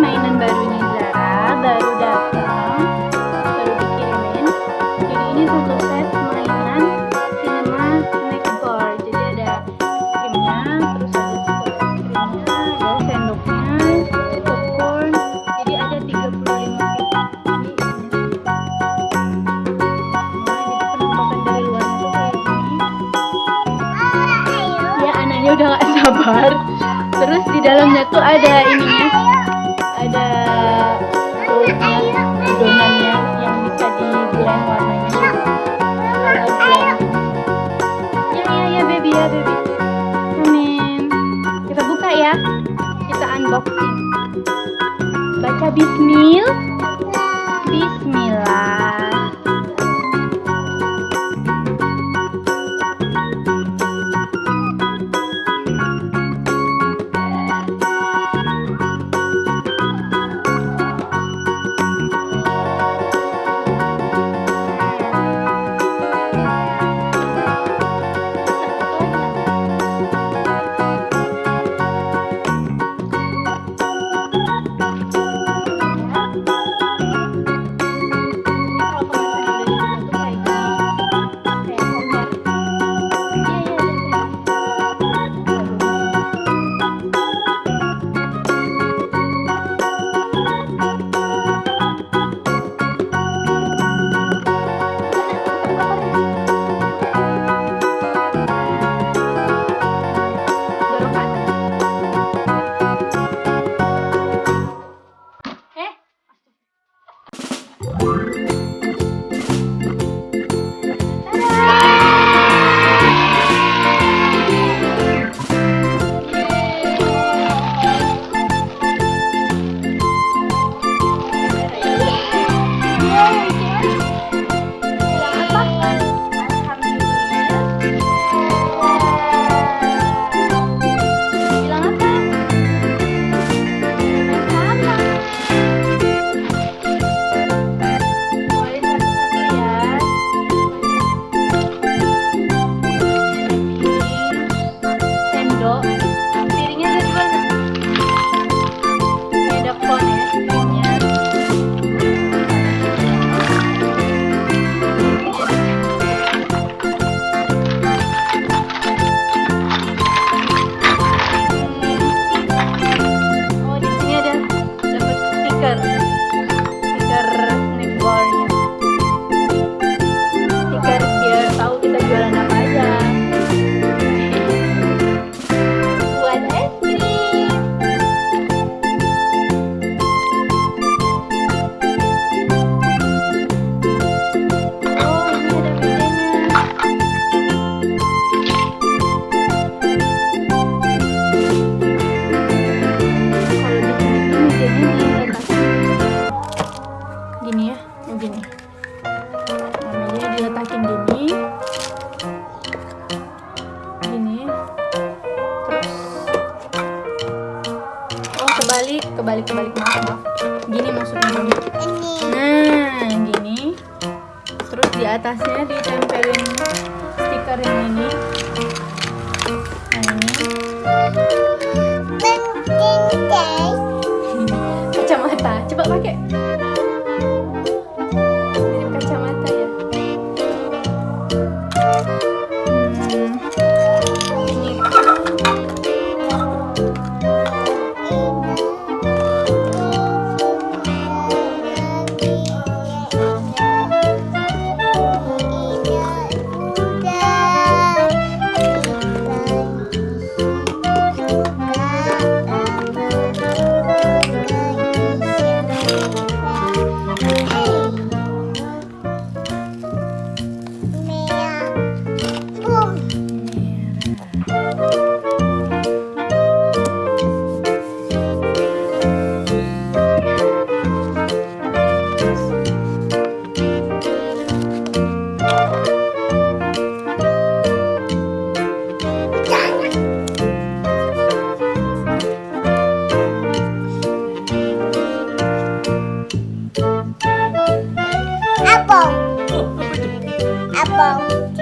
mainan barunya Zara baru datang baru dikirimin. Jadi ini satu set mainan cinema bar jadi ada krimnya terus ada krimnya ada sendoknya popcorn. Jadi ada 35 piece. Ya anaknya udah gak sabar. Terus di dalamnya tuh ada ininya kita unboxing baca bismil. Bismillah gini ya oh gini. Nah, mejanya diletakin gini. Gini terus. Oh kebalik kebalik kebalik. Maaf maaf. Gini maksudnya gini. Nah gini. Terus di atasnya ditempelin stiker yang ini. Nah ini 包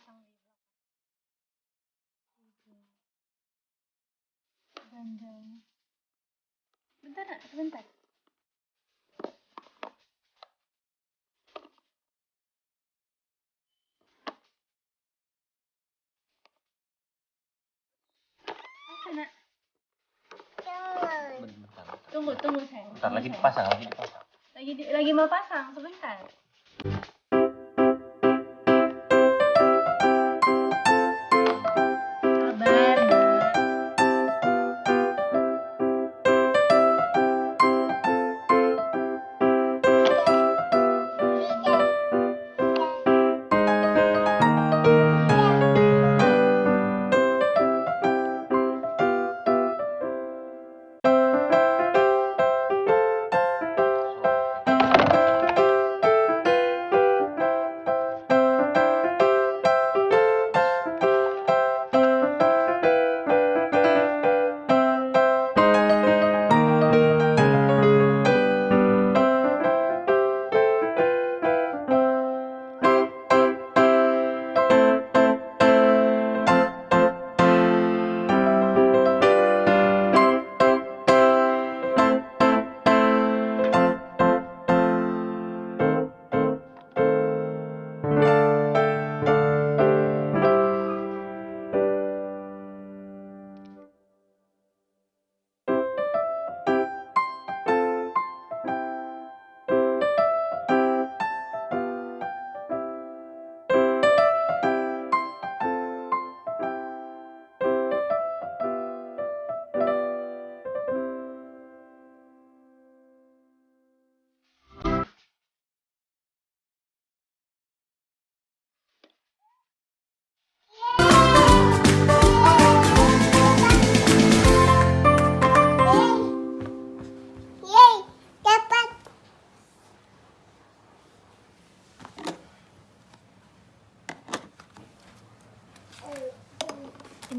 dipasang di belakang. Bandanya bentar nak. Sebentar. Bentar, tunggu tunggu sayang. Bentar lagi dipasang, lagi dipasang. lagi di- lagi mau pasang sebentar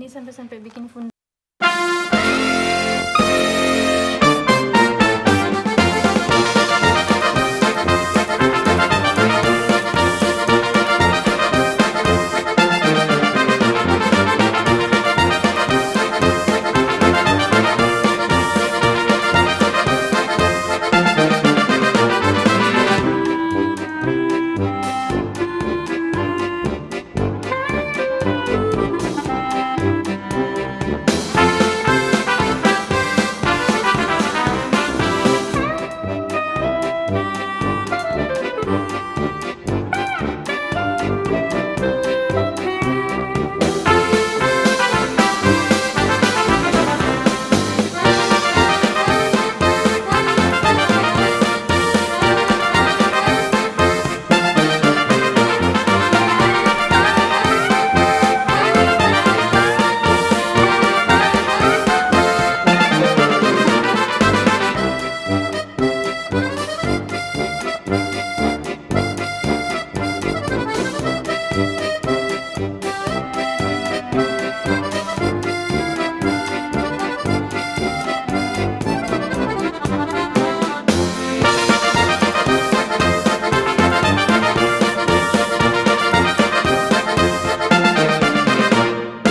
ini sampai sampai bikin fund